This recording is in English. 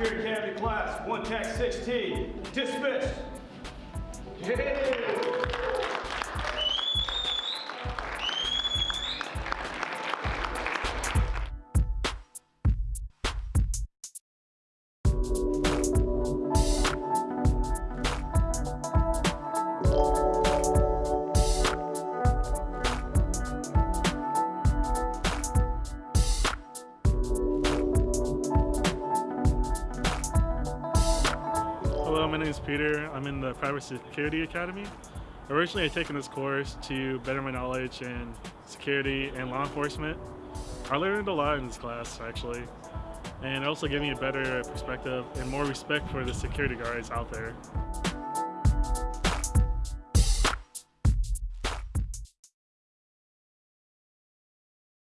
Security Academy class, one tax 16, dismissed. Yeah. Hello, my name is Peter. I'm in the Private Security Academy. Originally, I'd taken this course to better my knowledge in security and law enforcement. I learned a lot in this class, actually, and it also gave me a better perspective and more respect for the security guards out there.